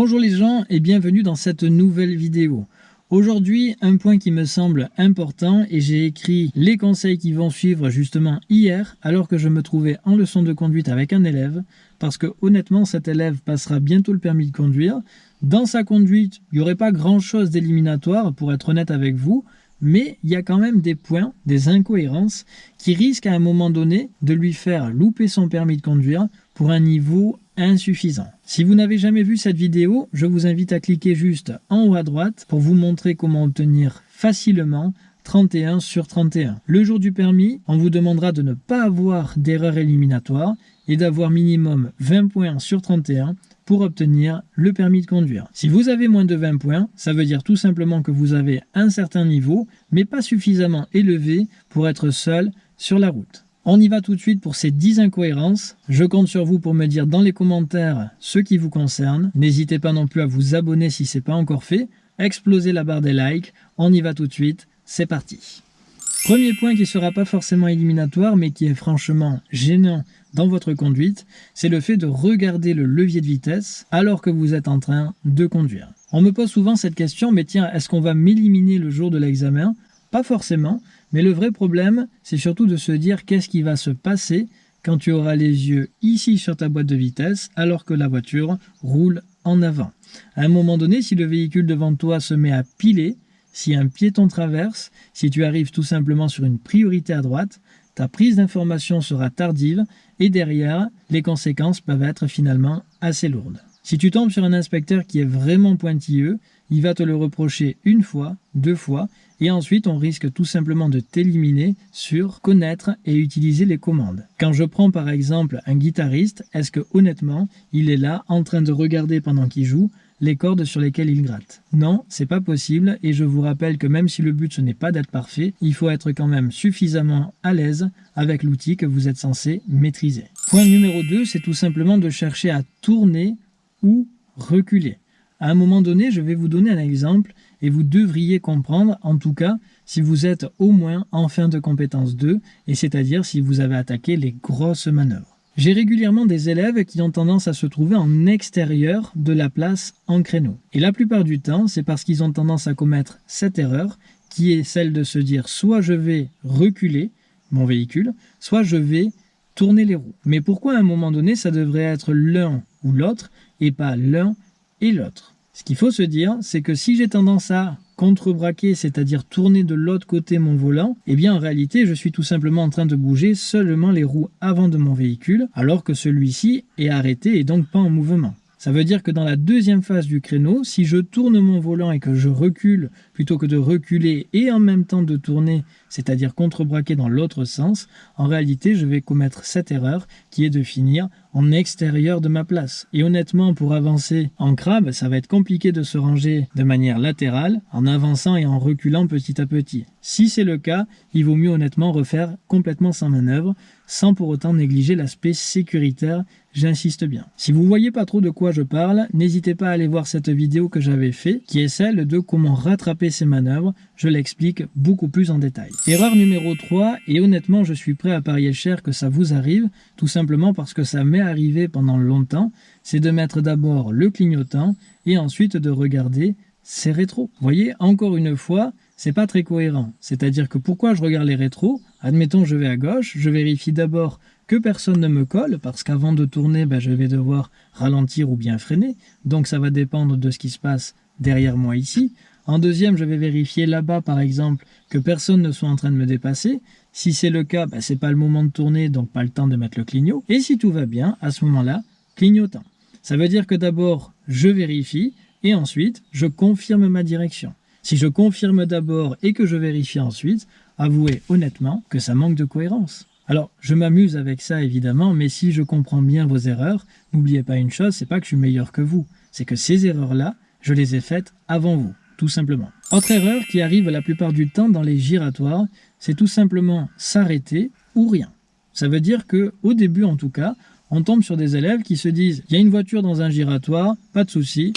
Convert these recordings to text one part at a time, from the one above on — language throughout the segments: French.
Bonjour les gens et bienvenue dans cette nouvelle vidéo. Aujourd'hui, un point qui me semble important et j'ai écrit les conseils qui vont suivre justement hier alors que je me trouvais en leçon de conduite avec un élève parce que honnêtement cet élève passera bientôt le permis de conduire. Dans sa conduite, il n'y aurait pas grand chose d'éliminatoire pour être honnête avec vous mais il y a quand même des points, des incohérences qui risquent à un moment donné de lui faire louper son permis de conduire pour un niveau insuffisant. Si vous n'avez jamais vu cette vidéo, je vous invite à cliquer juste en haut à droite pour vous montrer comment obtenir facilement 31 sur 31. Le jour du permis, on vous demandera de ne pas avoir d'erreur éliminatoire et d'avoir minimum 20 points sur 31 pour obtenir le permis de conduire. Si vous avez moins de 20 points, ça veut dire tout simplement que vous avez un certain niveau, mais pas suffisamment élevé pour être seul sur la route. On y va tout de suite pour ces 10 incohérences. Je compte sur vous pour me dire dans les commentaires ce qui vous concerne. N'hésitez pas non plus à vous abonner si ce n'est pas encore fait. Explosez la barre des likes. On y va tout de suite. C'est parti. Premier point qui ne sera pas forcément éliminatoire, mais qui est franchement gênant dans votre conduite, c'est le fait de regarder le levier de vitesse alors que vous êtes en train de conduire. On me pose souvent cette question, mais tiens, est-ce qu'on va m'éliminer le jour de l'examen? Pas forcément, mais le vrai problème, c'est surtout de se dire qu'est-ce qui va se passer quand tu auras les yeux ici sur ta boîte de vitesse alors que la voiture roule en avant. À un moment donné, si le véhicule devant toi se met à piler, si un piéton traverse, si tu arrives tout simplement sur une priorité à droite, ta prise d'information sera tardive et derrière, les conséquences peuvent être finalement assez lourdes. Si tu tombes sur un inspecteur qui est vraiment pointilleux, il va te le reprocher une fois, deux fois, et ensuite on risque tout simplement de t'éliminer sur connaître et utiliser les commandes. Quand je prends par exemple un guitariste, est-ce que honnêtement, il est là en train de regarder pendant qu'il joue les cordes sur lesquelles il gratte? Non, c'est pas possible et je vous rappelle que même si le but ce n'est pas d'être parfait, il faut être quand même suffisamment à l'aise avec l'outil que vous êtes censé maîtriser. Point numéro 2, c'est tout simplement de chercher à tourner ou reculer. À un moment donné, je vais vous donner un exemple et vous devriez comprendre, en tout cas, si vous êtes au moins en fin de compétence 2, et c'est-à-dire si vous avez attaqué les grosses manœuvres. J'ai régulièrement des élèves qui ont tendance à se trouver en extérieur de la place en créneau. Et la plupart du temps, c'est parce qu'ils ont tendance à commettre cette erreur, qui est celle de se dire soit je vais reculer mon véhicule, soit je vais tourner les roues. Mais pourquoi à un moment donné, ça devrait être l'un ou l'autre, et pas l'un et l'autre. Ce qu'il faut se dire, c'est que si j'ai tendance à contrebraquer, c'est-à-dire tourner de l'autre côté mon volant, eh bien en réalité je suis tout simplement en train de bouger seulement les roues avant de mon véhicule, alors que celui-ci est arrêté et donc pas en mouvement. Ça veut dire que dans la deuxième phase du créneau, si je tourne mon volant et que je recule, plutôt que de reculer et en même temps de tourner, c'est-à-dire contrebraquer dans l'autre sens, en réalité je vais commettre cette erreur qui est de finir en extérieur de ma place. Et honnêtement, pour avancer en crabe, ça va être compliqué de se ranger de manière latérale, en avançant et en reculant petit à petit. Si c'est le cas, il vaut mieux honnêtement refaire complètement sans manœuvre, sans pour autant négliger l'aspect sécuritaire, j'insiste bien. Si vous voyez pas trop de quoi je parle, n'hésitez pas à aller voir cette vidéo que j'avais fait, qui est celle de comment rattraper ces manœuvres, je l'explique beaucoup plus en détail. Erreur numéro 3, et honnêtement je suis prêt à parier cher que ça vous arrive, tout simplement parce que ça m'est arrivé pendant longtemps, c'est de mettre d'abord le clignotant, et ensuite de regarder ses rétros. Vous voyez, encore une fois, c'est pas très cohérent. C'est-à-dire que pourquoi je regarde les rétros? Admettons, je vais à gauche, je vérifie d'abord que personne ne me colle, parce qu'avant de tourner, ben, je vais devoir ralentir ou bien freiner. Donc ça va dépendre de ce qui se passe derrière moi ici. En deuxième, je vais vérifier là-bas, par exemple, que personne ne soit en train de me dépasser. Si c'est le cas, ben, c'est pas le moment de tourner, donc pas le temps de mettre le clignot. Et si tout va bien, à ce moment-là, clignotant. Ça veut dire que d'abord, je vérifie, et ensuite, je confirme ma direction. Si je confirme d'abord et que je vérifie ensuite, avouez honnêtement que ça manque de cohérence. Alors, je m'amuse avec ça évidemment, mais si je comprends bien vos erreurs, n'oubliez pas une chose, c'est pas que je suis meilleur que vous, c'est que ces erreurs-là, je les ai faites avant vous, tout simplement. Autre erreur qui arrive la plupart du temps dans les giratoires, c'est tout simplement s'arrêter ou rien. Ça veut dire que, au début en tout cas, on tombe sur des élèves qui se disent « il y a une voiture dans un giratoire, pas de souci,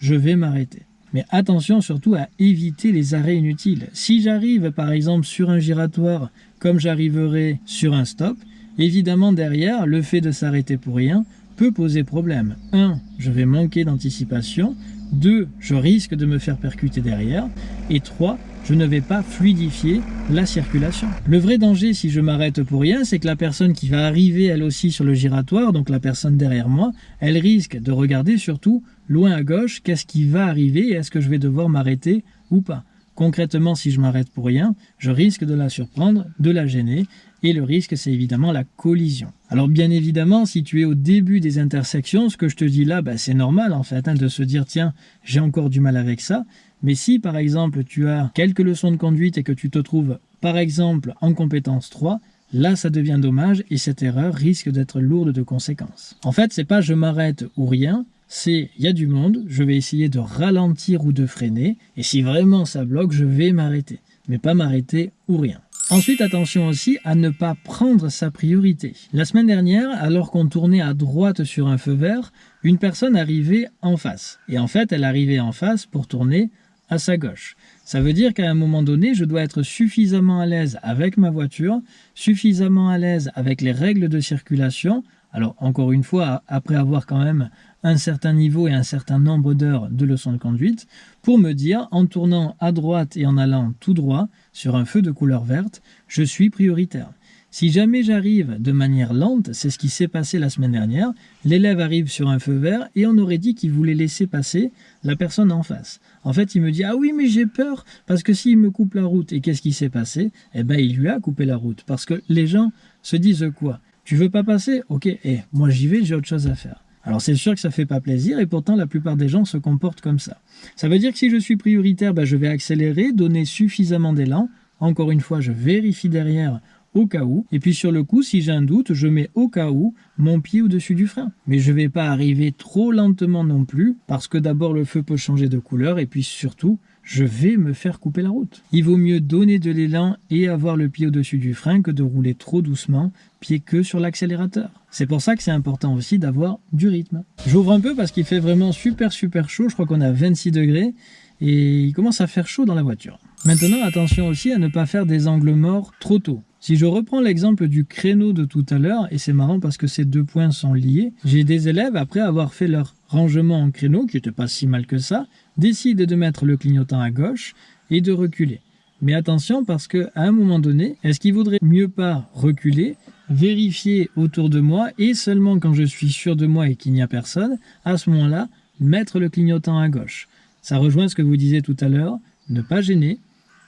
je vais m'arrêter ». Mais attention surtout à éviter les arrêts inutiles. Si j'arrive par exemple sur un giratoire comme j'arriverai sur un stop, évidemment derrière, le fait de s'arrêter pour rien peut poser problème. 1. Je vais manquer d'anticipation. 2. Je risque de me faire percuter derrière. Et 3 je ne vais pas fluidifier la circulation. Le vrai danger si je m'arrête pour rien, c'est que la personne qui va arriver elle aussi sur le giratoire, donc la personne derrière moi, elle risque de regarder surtout loin à gauche qu'est-ce qui va arriver est-ce que je vais devoir m'arrêter ou pas. Concrètement, si je m'arrête pour rien, je risque de la surprendre, de la gêner, et le risque, c'est évidemment la collision. Alors bien évidemment, si tu es au début des intersections, ce que je te dis là, bah, c'est normal en fait, hein, de se dire, tiens, j'ai encore du mal avec ça, mais si par exemple tu as quelques leçons de conduite et que tu te trouves par exemple en compétence 3, là ça devient dommage et cette erreur risque d'être lourde de conséquences. En fait, c'est pas je m'arrête ou rien, c'est il y a du monde, je vais essayer de ralentir ou de freiner, et si vraiment ça bloque, je vais m'arrêter, mais pas m'arrêter ou rien. Ensuite, attention aussi à ne pas prendre sa priorité. La semaine dernière, alors qu'on tournait à droite sur un feu vert, une personne arrivait en face. Et en fait, elle arrivait en face pour tourner à sa gauche. Ça veut dire qu'à un moment donné, je dois être suffisamment à l'aise avec ma voiture, suffisamment à l'aise avec les règles de circulation. Alors encore une fois, après avoir quand même un certain niveau et un certain nombre d'heures de leçons de conduite, pour me dire, en tournant à droite et en allant tout droit sur un feu de couleur verte, je suis prioritaire. Si jamais j'arrive de manière lente, c'est ce qui s'est passé la semaine dernière, l'élève arrive sur un feu vert et on aurait dit qu'il voulait laisser passer la personne en face. En fait, il me dit « Ah oui, mais j'ai peur, parce que s'il me coupe la route, et qu'est-ce qui s'est passé? Eh bien, il lui a coupé la route, parce que les gens se disent quoi Tu veux pas passer? Ok, eh, moi j'y vais, j'ai autre chose à faire. Alors c'est sûr que ça fait pas plaisir, et pourtant la plupart des gens se comportent comme ça. Ça veut dire que si je suis prioritaire, ben, je vais accélérer, donner suffisamment d'élan. Encore une fois, je vérifie derrière au cas où. Et puis sur le coup, si j'ai un doute, je mets au cas où mon pied au-dessus du frein. Mais je vais pas arriver trop lentement non plus, parce que d'abord le feu peut changer de couleur, et puis surtout, je vais me faire couper la route. Il vaut mieux donner de l'élan et avoir le pied au-dessus du frein que de rouler trop doucement, pied que sur l'accélérateur. C'est pour ça que c'est important aussi d'avoir du rythme. J'ouvre un peu parce qu'il fait vraiment super super chaud, je crois qu'on a 26 degrés, et il commence à faire chaud dans la voiture. Maintenant, attention aussi à ne pas faire des angles morts trop tôt. Si je reprends l'exemple du créneau de tout à l'heure, et c'est marrant parce que ces deux points sont liés, j'ai des élèves, après avoir fait leur rangement en créneau, qui n'était pas si mal que ça, décident de mettre le clignotant à gauche et de reculer. Mais attention parce qu'à un moment donné, est-ce qu'il vaudrait mieux pas reculer, vérifier autour de moi et seulement quand je suis sûr de moi et qu'il n'y a personne, à ce moment-là, mettre le clignotant à gauche? Ça rejoint ce que vous disiez tout à l'heure, ne pas gêner,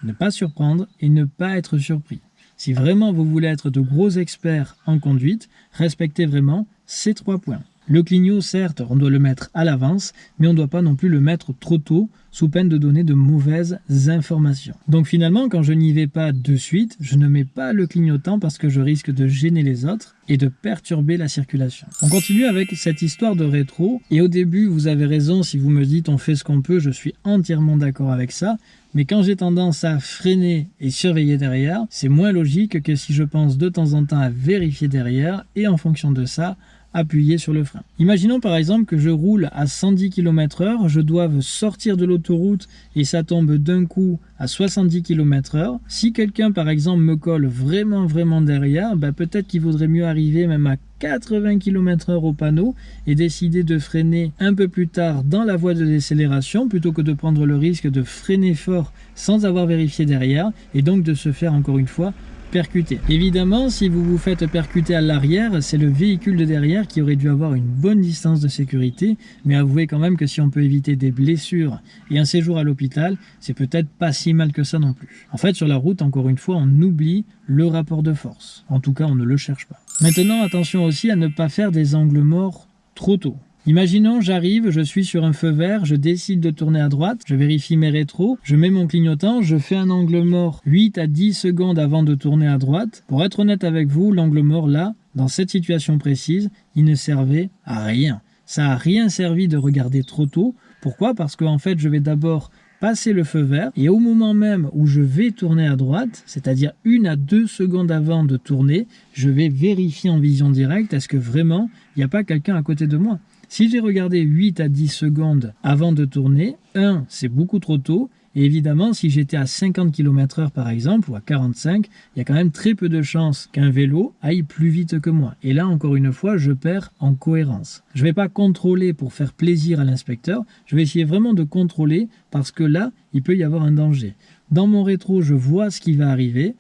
ne pas surprendre et ne pas être surpris. Si vraiment vous voulez être de gros experts en conduite, respectez vraiment ces trois points. Le clignot, certes, on doit le mettre à l'avance, mais on ne doit pas non plus le mettre trop tôt, sous peine de donner de mauvaises informations. Donc finalement, quand je n'y vais pas de suite, je ne mets pas le clignotant parce que je risque de gêner les autres et de perturber la circulation. On continue avec cette histoire de rétro, et au début, vous avez raison si vous me dites on fait ce qu'on peut, je suis entièrement d'accord avec ça, mais quand j'ai tendance à freiner et surveiller derrière, c'est moins logique que si je pense de temps en temps à vérifier derrière et en fonction de ça, appuyer sur le frein. Imaginons par exemple que je roule à 110 km h je dois sortir de l'autoroute et ça tombe d'un coup à 70 km h Si quelqu'un par exemple me colle vraiment vraiment derrière, bah, peut-être qu'il vaudrait mieux arriver même à 80 km h au panneau et décider de freiner un peu plus tard dans la voie de décélération plutôt que de prendre le risque de freiner fort sans avoir vérifié derrière et donc de se faire encore une fois percuter. Évidemment, si vous vous faites percuter à l'arrière, c'est le véhicule de derrière qui aurait dû avoir une bonne distance de sécurité, mais avouez quand même que si on peut éviter des blessures et un séjour à l'hôpital, c'est peut-être pas si mal que ça non plus. En fait, sur la route, encore une fois, on oublie le rapport de force. En tout cas, on ne le cherche pas. Maintenant, attention aussi à ne pas faire des angles morts trop tôt. Imaginons, j'arrive, je suis sur un feu vert, je décide de tourner à droite, je vérifie mes rétros, je mets mon clignotant, je fais un angle mort 8 à 10 secondes avant de tourner à droite. Pour être honnête avec vous, l'angle mort là, dans cette situation précise, il ne servait à rien. Ça n'a rien servi de regarder trop tôt. Pourquoi? Parce qu'en fait, je vais d'abord passer le feu vert et au moment même où je vais tourner à droite, c'est-à-dire une à deux secondes avant de tourner, je vais vérifier en vision directe est-ce que vraiment il n'y a pas quelqu'un à côté de moi? Si j'ai regardé 8 à 10 secondes avant de tourner, 1, c'est beaucoup trop tôt, Et évidemment, si j'étais à 50 km h par exemple, ou à 45, il y a quand même très peu de chances qu'un vélo aille plus vite que moi. Et là, encore une fois, je perds en cohérence. Je ne vais pas contrôler pour faire plaisir à l'inspecteur, je vais essayer vraiment de contrôler parce que là, il peut y avoir un danger. Dans mon rétro, je vois ce qui va arriver.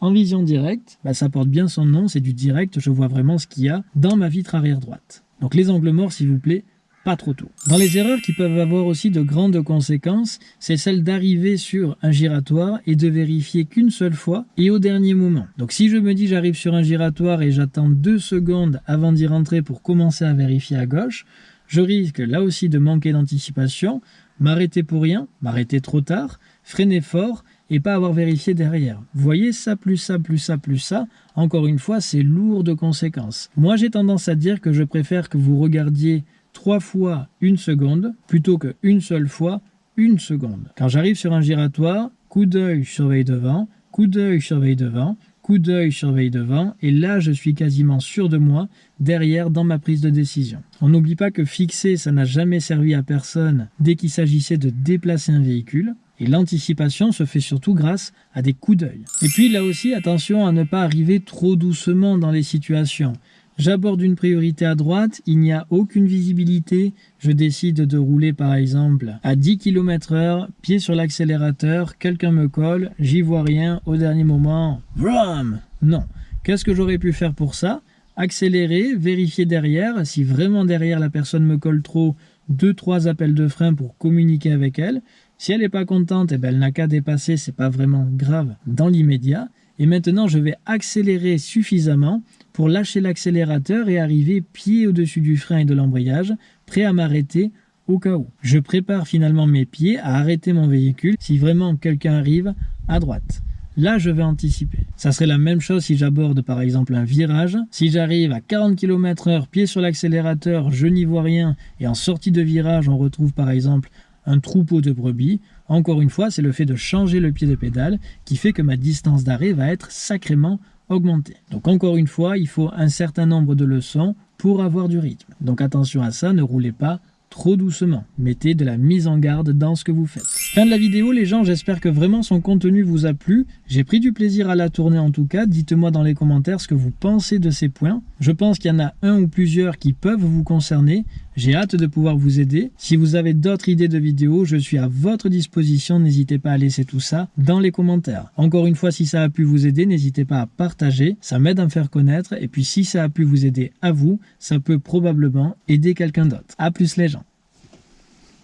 En vision directe, bah, ça porte bien son nom, c'est du direct, je vois vraiment ce qu'il y a dans ma vitre arrière droite. Donc les angles morts, s'il vous plaît, pas trop tôt. Dans les erreurs qui peuvent avoir aussi de grandes conséquences, c'est celle d'arriver sur un giratoire et de vérifier qu'une seule fois et au dernier moment. Donc si je me dis j'arrive sur un giratoire et j'attends deux secondes avant d'y rentrer pour commencer à vérifier à gauche, je risque là aussi de manquer d'anticipation, m'arrêter pour rien, m'arrêter trop tard, freiner fort et pas avoir vérifié derrière. Vous voyez, ça plus ça plus ça plus ça, encore une fois, c'est lourd de conséquences. Moi, j'ai tendance à dire que je préfère que vous regardiez trois fois une seconde plutôt que une seule fois une seconde. Quand j'arrive sur un giratoire, coup d'œil, surveille devant, coup d'œil, surveille devant, coup d'œil, surveille devant, et là je suis quasiment sûr de moi derrière dans ma prise de décision. On n'oublie pas que fixer, ça n'a jamais servi à personne dès qu'il s'agissait de déplacer un véhicule. Et l'anticipation se fait surtout grâce à des coups d'œil. Et puis là aussi, attention à ne pas arriver trop doucement dans les situations. J'aborde une priorité à droite, il n'y a aucune visibilité, je décide de rouler par exemple à 10 km h pied sur l'accélérateur, quelqu'un me colle, j'y vois rien, au dernier moment, VRAM Non. Qu'est-ce que j'aurais pu faire pour ça? Accélérer, vérifier derrière, si vraiment derrière la personne me colle trop, 2-3 appels de frein pour communiquer avec elle. Si elle n'est pas contente, eh ben, elle n'a qu'à dépasser, c'est pas vraiment grave dans l'immédiat. Et maintenant, je vais accélérer suffisamment pour lâcher l'accélérateur et arriver pied au-dessus du frein et de l'embrayage, prêt à m'arrêter au cas où. Je prépare finalement mes pieds à arrêter mon véhicule si vraiment quelqu'un arrive à droite. Là, je vais anticiper. Ça serait la même chose si j'aborde par exemple un virage. Si j'arrive à 40 km h pied sur l'accélérateur, je n'y vois rien, et en sortie de virage, on retrouve par exemple un troupeau de brebis. Encore une fois, c'est le fait de changer le pied de pédale qui fait que ma distance d'arrêt va être sacrément augmenter. Donc encore une fois, il faut un certain nombre de leçons pour avoir du rythme. Donc attention à ça, ne roulez pas trop doucement. Mettez de la mise en garde dans ce que vous faites. Fin de la vidéo les gens, j'espère que vraiment son contenu vous a plu. J'ai pris du plaisir à la tourner en tout cas. Dites-moi dans les commentaires ce que vous pensez de ces points. Je pense qu'il y en a un ou plusieurs qui peuvent vous concerner. J'ai hâte de pouvoir vous aider. Si vous avez d'autres idées de vidéos, je suis à votre disposition. N'hésitez pas à laisser tout ça dans les commentaires. Encore une fois, si ça a pu vous aider, n'hésitez pas à partager. Ça m'aide à me faire connaître. Et puis si ça a pu vous aider à vous, ça peut probablement aider quelqu'un d'autre. A plus les gens.